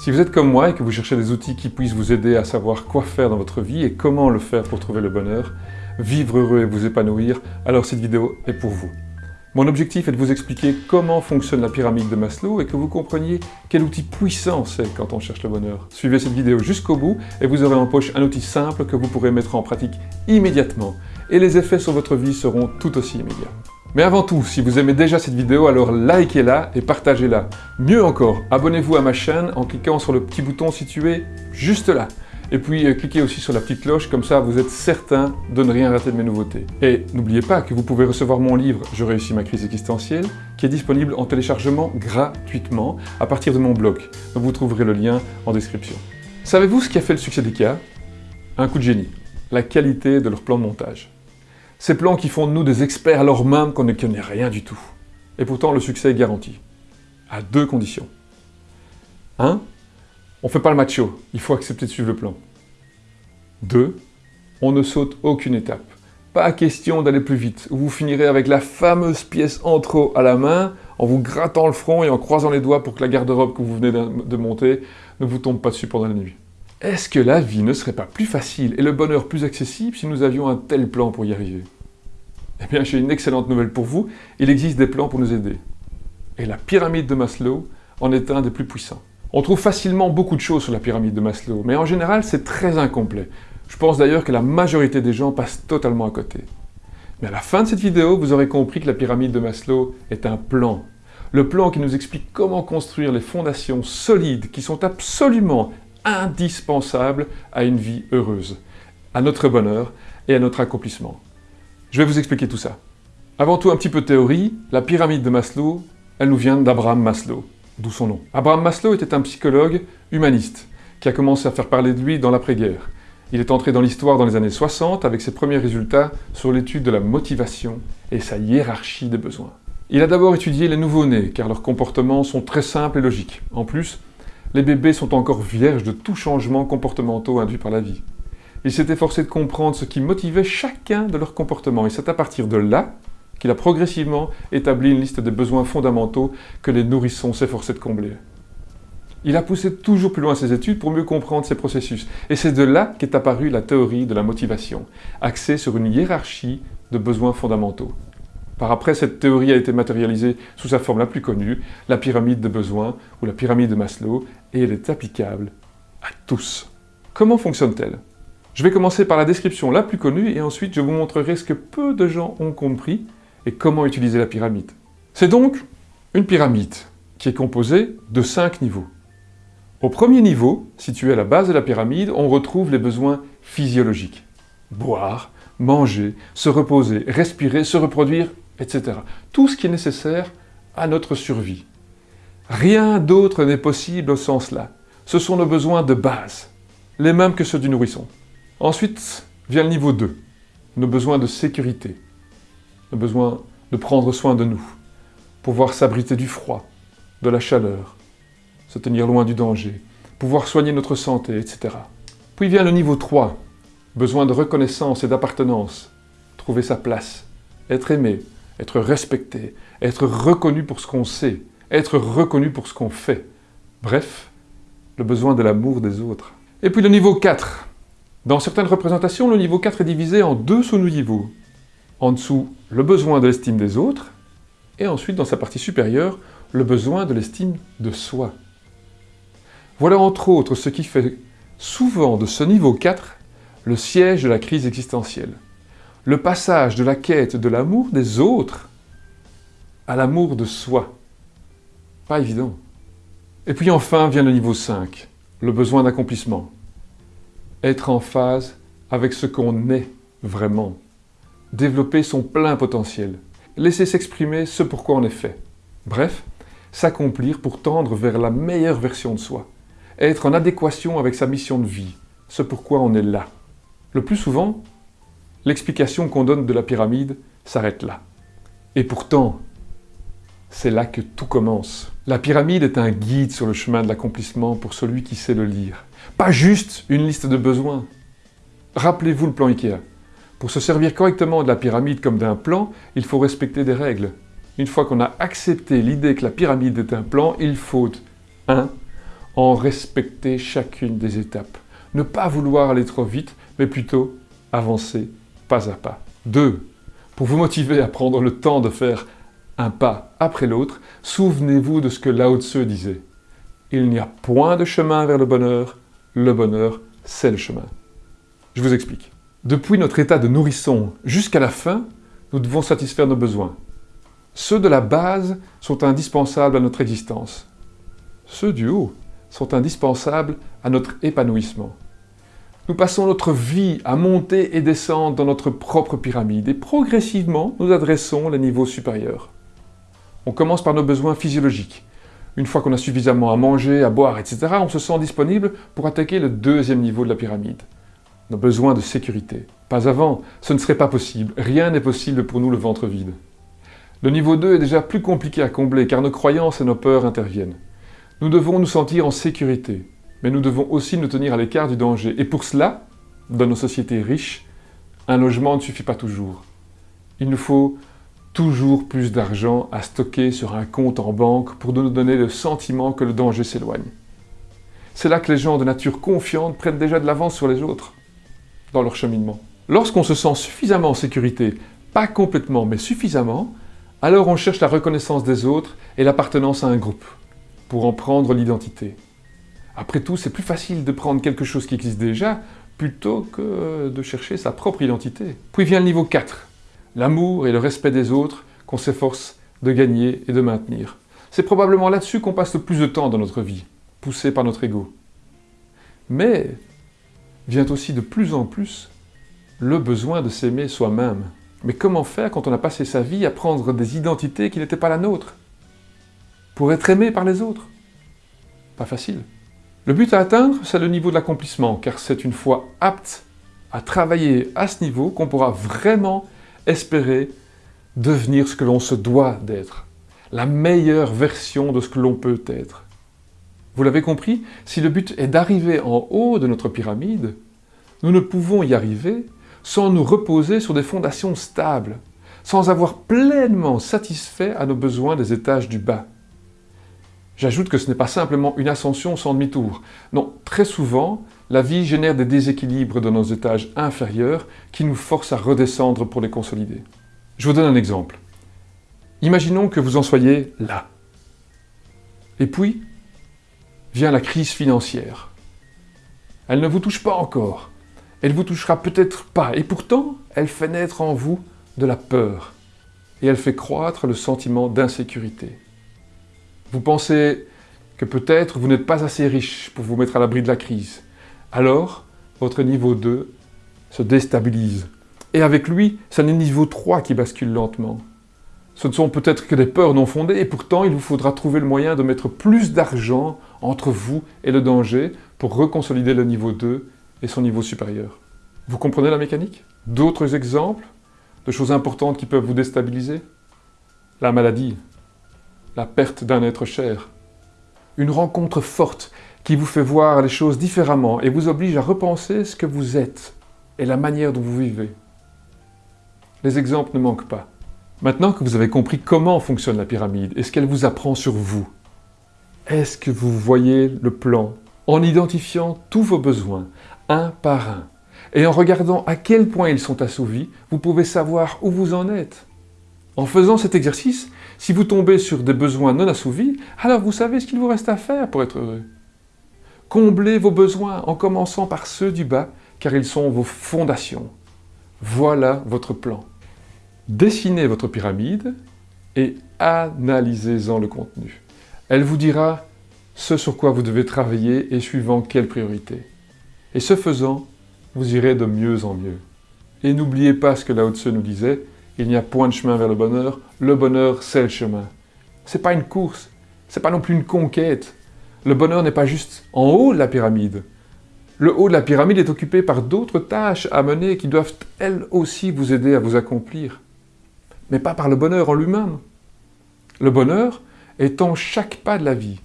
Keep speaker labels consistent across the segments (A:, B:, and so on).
A: Si vous êtes comme moi et que vous cherchez des outils qui puissent vous aider à savoir quoi faire dans votre vie et comment le faire pour trouver le bonheur, vivre heureux et vous épanouir, alors cette vidéo est pour vous. Mon objectif est de vous expliquer comment fonctionne la pyramide de Maslow et que vous compreniez quel outil puissant c'est quand on cherche le bonheur. Suivez cette vidéo jusqu'au bout et vous aurez en poche un outil simple que vous pourrez mettre en pratique immédiatement et les effets sur votre vie seront tout aussi immédiats. Mais avant tout, si vous aimez déjà cette vidéo, alors likez-la et partagez-la. Mieux encore, abonnez-vous à ma chaîne en cliquant sur le petit bouton situé juste là. Et puis euh, cliquez aussi sur la petite cloche, comme ça vous êtes certain de ne rien rater de mes nouveautés. Et n'oubliez pas que vous pouvez recevoir mon livre « Je réussis ma crise existentielle » qui est disponible en téléchargement gratuitement à partir de mon blog. Vous trouverez le lien en description. Savez-vous ce qui a fait le succès d'IKEA? Un coup de génie. La qualité de leur plan de montage. Ces plans qui font de nous des experts alors même qu'on ne connaît rien du tout. Et pourtant, le succès est garanti. À deux conditions. 1. On ne fait pas le macho, il faut accepter de suivre le plan. 2. On ne saute aucune étape. Pas question d'aller plus vite, ou vous finirez avec la fameuse pièce en trop à la main, en vous grattant le front et en croisant les doigts pour que la garde-robe que vous venez de monter ne vous tombe pas dessus pendant la nuit. Est-ce que la vie ne serait pas plus facile et le bonheur plus accessible si nous avions un tel plan pour y arriver? Eh bien, j'ai une excellente nouvelle pour vous, il existe des plans pour nous aider. Et la pyramide de Maslow en est un des plus puissants. On trouve facilement beaucoup de choses sur la pyramide de Maslow, mais en général, c'est très incomplet. Je pense d'ailleurs que la majorité des gens passent totalement à côté. Mais à la fin de cette vidéo, vous aurez compris que la pyramide de Maslow est un plan. Le plan qui nous explique comment construire les fondations solides qui sont absolument indispensable à une vie heureuse, à notre bonheur et à notre accomplissement. Je vais vous expliquer tout ça. Avant tout, un petit peu théorie. La pyramide de Maslow, elle nous vient d'Abraham Maslow, d'où son nom. Abraham Maslow était un psychologue humaniste qui a commencé à faire parler de lui dans l'après-guerre. Il est entré dans l'histoire dans les années 60 avec ses premiers résultats sur l'étude de la motivation et sa hiérarchie des besoins. Il a d'abord étudié les nouveau-nés, car leurs comportements sont très simples et logiques. En plus, les bébés sont encore vierges de tout changement comportementaux induit par la vie. Il s'est efforcé de comprendre ce qui motivait chacun de leurs comportements, et c'est à partir de là qu'il a progressivement établi une liste des besoins fondamentaux que les nourrissons s'efforçaient de combler. Il a poussé toujours plus loin ses études pour mieux comprendre ces processus, et c'est de là qu'est apparue la théorie de la motivation, axée sur une hiérarchie de besoins fondamentaux. Par après, cette théorie a été matérialisée sous sa forme la plus connue, la pyramide de besoins ou la pyramide de Maslow, et elle est applicable à tous. Comment fonctionne-t-elle? Je vais commencer par la description la plus connue et ensuite je vous montrerai ce que peu de gens ont compris et comment utiliser la pyramide. C'est donc une pyramide qui est composée de cinq niveaux. Au premier niveau, situé à la base de la pyramide, on retrouve les besoins physiologiques. Boire, manger, se reposer, respirer, se reproduire etc. Tout ce qui est nécessaire à notre survie. Rien d'autre n'est possible au sens là. Ce sont nos besoins de base, les mêmes que ceux du nourrisson. Ensuite vient le niveau 2, nos besoins de sécurité, nos besoins de prendre soin de nous, pouvoir s'abriter du froid, de la chaleur, se tenir loin du danger, pouvoir soigner notre santé, etc. Puis vient le niveau 3, besoin de reconnaissance et d'appartenance, trouver sa place, être aimé, être respecté, être reconnu pour ce qu'on sait, être reconnu pour ce qu'on fait. Bref, le besoin de l'amour des autres. Et puis le niveau 4. Dans certaines représentations, le niveau 4 est divisé en deux sous-niveaux. En dessous, le besoin de l'estime des autres, et ensuite, dans sa partie supérieure, le besoin de l'estime de soi. Voilà entre autres ce qui fait souvent de ce niveau 4 le siège de la crise existentielle le passage de la quête de l'amour des autres à l'amour de soi. Pas évident. Et puis enfin vient le niveau 5, le besoin d'accomplissement. Être en phase avec ce qu'on est vraiment. Développer son plein potentiel. Laisser s'exprimer ce pourquoi on est fait. Bref, s'accomplir pour tendre vers la meilleure version de soi. Être en adéquation avec sa mission de vie, ce pourquoi on est là. Le plus souvent, l'explication qu'on donne de la pyramide s'arrête là. Et pourtant, c'est là que tout commence. La pyramide est un guide sur le chemin de l'accomplissement pour celui qui sait le lire. Pas juste une liste de besoins. Rappelez-vous le plan Ikea. Pour se servir correctement de la pyramide comme d'un plan, il faut respecter des règles. Une fois qu'on a accepté l'idée que la pyramide est un plan, il faut 1. en respecter chacune des étapes. Ne pas vouloir aller trop vite, mais plutôt avancer pas à pas. 2. Pour vous motiver à prendre le temps de faire un pas après l'autre, souvenez-vous de ce que Lao Tse disait. Il n'y a point de chemin vers le bonheur, le bonheur, c'est le chemin. Je vous explique. Depuis notre état de nourrisson jusqu'à la fin, nous devons satisfaire nos besoins. Ceux de la base sont indispensables à notre existence. Ceux du haut sont indispensables à notre épanouissement. Nous passons notre vie à monter et descendre dans notre propre pyramide et progressivement nous adressons les niveaux supérieurs. On commence par nos besoins physiologiques. Une fois qu'on a suffisamment à manger, à boire, etc., on se sent disponible pour attaquer le deuxième niveau de la pyramide. Nos besoins de sécurité. Pas avant, ce ne serait pas possible. Rien n'est possible pour nous le ventre vide. Le niveau 2 est déjà plus compliqué à combler car nos croyances et nos peurs interviennent. Nous devons nous sentir en sécurité, mais nous devons aussi nous tenir à l'écart du danger. Et pour cela, dans nos sociétés riches, un logement ne suffit pas toujours. Il nous faut toujours plus d'argent à stocker sur un compte en banque pour nous donner le sentiment que le danger s'éloigne. C'est là que les gens de nature confiante prennent déjà de l'avance sur les autres, dans leur cheminement. Lorsqu'on se sent suffisamment en sécurité, pas complètement, mais suffisamment, alors on cherche la reconnaissance des autres et l'appartenance à un groupe, pour en prendre l'identité. Après tout, c'est plus facile de prendre quelque chose qui existe déjà, plutôt que de chercher sa propre identité. Puis vient le niveau 4, l'amour et le respect des autres qu'on s'efforce de gagner et de maintenir. C'est probablement là-dessus qu'on passe le plus de temps dans notre vie, poussé par notre ego. Mais vient aussi de plus en plus le besoin de s'aimer soi-même. Mais comment faire quand on a passé sa vie à prendre des identités qui n'étaient pas la nôtre? Pour être aimé par les autres? Pas facile. Le but à atteindre, c'est le niveau de l'accomplissement, car c'est une fois apte à travailler à ce niveau qu'on pourra vraiment espérer devenir ce que l'on se doit d'être, la meilleure version de ce que l'on peut être. Vous l'avez compris, si le but est d'arriver en haut de notre pyramide, nous ne pouvons y arriver sans nous reposer sur des fondations stables, sans avoir pleinement satisfait à nos besoins des étages du bas. J'ajoute que ce n'est pas simplement une ascension sans demi-tour. Non, très souvent, la vie génère des déséquilibres dans nos étages inférieurs qui nous forcent à redescendre pour les consolider. Je vous donne un exemple. Imaginons que vous en soyez là. Et puis, vient la crise financière. Elle ne vous touche pas encore. Elle vous touchera peut-être pas. Et pourtant, elle fait naître en vous de la peur. Et elle fait croître le sentiment d'insécurité. Vous pensez que peut-être vous n'êtes pas assez riche pour vous mettre à l'abri de la crise alors votre niveau 2 se déstabilise. Et avec lui, c'est le niveau 3 qui bascule lentement. Ce ne sont peut-être que des peurs non fondées, et pourtant il vous faudra trouver le moyen de mettre plus d'argent entre vous et le danger pour reconsolider le niveau 2 et son niveau supérieur. Vous comprenez la mécanique? D'autres exemples de choses importantes qui peuvent vous déstabiliser? La maladie, la perte d'un être cher, une rencontre forte qui vous fait voir les choses différemment et vous oblige à repenser ce que vous êtes et la manière dont vous vivez. Les exemples ne manquent pas. Maintenant que vous avez compris comment fonctionne la pyramide et ce qu'elle vous apprend sur vous, est-ce que vous voyez le plan en identifiant tous vos besoins, un par un, et en regardant à quel point ils sont assouvis, vous pouvez savoir où vous en êtes. En faisant cet exercice, si vous tombez sur des besoins non assouvis, alors vous savez ce qu'il vous reste à faire pour être heureux. Comblez vos besoins en commençant par ceux du bas, car ils sont vos fondations. Voilà votre plan. Dessinez votre pyramide et analysez-en le contenu. Elle vous dira ce sur quoi vous devez travailler et suivant quelle priorité. Et ce faisant, vous irez de mieux en mieux. Et n'oubliez pas ce que Lao Tse nous disait, il n'y a point de chemin vers le bonheur, le bonheur c'est le chemin. C'est pas une course, c'est pas non plus une conquête, le bonheur n'est pas juste en haut de la pyramide. Le haut de la pyramide est occupé par d'autres tâches à mener qui doivent elles aussi vous aider à vous accomplir. Mais pas par le bonheur en lui-même. Le bonheur est en chaque pas de la vie.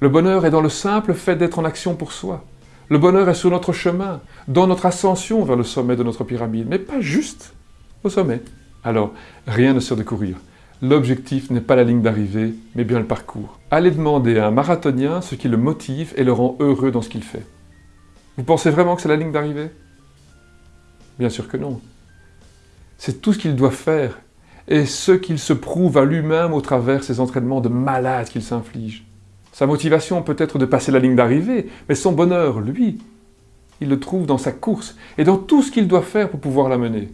A: Le bonheur est dans le simple fait d'être en action pour soi. Le bonheur est sur notre chemin, dans notre ascension vers le sommet de notre pyramide, mais pas juste au sommet. Alors, rien ne sert de courir. L'objectif n'est pas la ligne d'arrivée, mais bien le parcours. Allez demander à un marathonien ce qui le motive et le rend heureux dans ce qu'il fait. Vous pensez vraiment que c'est la ligne d'arrivée? Bien sûr que non. C'est tout ce qu'il doit faire et ce qu'il se prouve à lui-même au travers ses entraînements de malade qu'il s'inflige. Sa motivation peut être de passer la ligne d'arrivée, mais son bonheur, lui, il le trouve dans sa course et dans tout ce qu'il doit faire pour pouvoir la mener.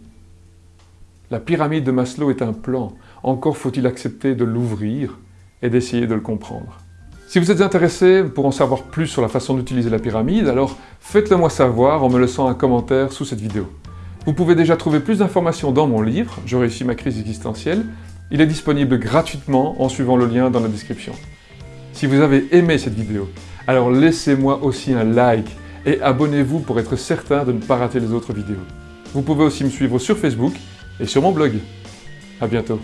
A: La pyramide de Maslow est un plan, encore faut-il accepter de l'ouvrir et d'essayer de le comprendre. Si vous êtes intéressé pour en savoir plus sur la façon d'utiliser la pyramide, alors faites-le moi savoir en me laissant un commentaire sous cette vidéo. Vous pouvez déjà trouver plus d'informations dans mon livre, Je réussis ma crise existentielle. Il est disponible gratuitement en suivant le lien dans la description. Si vous avez aimé cette vidéo, alors laissez-moi aussi un like et abonnez-vous pour être certain de ne pas rater les autres vidéos. Vous pouvez aussi me suivre sur Facebook et sur mon blog. A bientôt